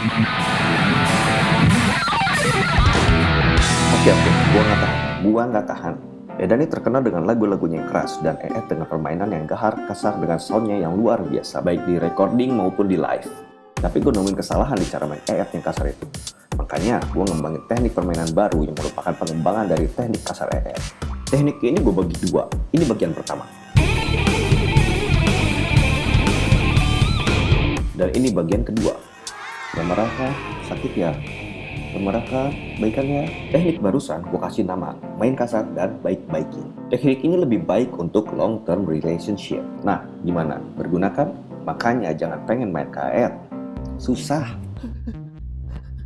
Oke oke, gua nggak tahan, gua nggak tahan. Edani terkenal dengan lagu-lagunya yang keras dan EE dengan permainan yang gahar, kasar dengan soundnya yang luar biasa, baik di recording maupun di live. Tapi gue nemuin kesalahan di cara main EE yang kasar itu. Makanya gue ngembangin teknik permainan baru yang merupakan pengembangan dari teknik kasar EE. Teknik ini gue bagi dua. Ini bagian pertama. Dan ini bagian kedua. Yang merasa sakit ya, Mereka baikannya teknik barusan gue kasih nama. Main kasar dan baik-baikin. Teknik ini lebih baik untuk long term relationship. Nah gimana? Bergunakan makanya jangan pengen main KR susah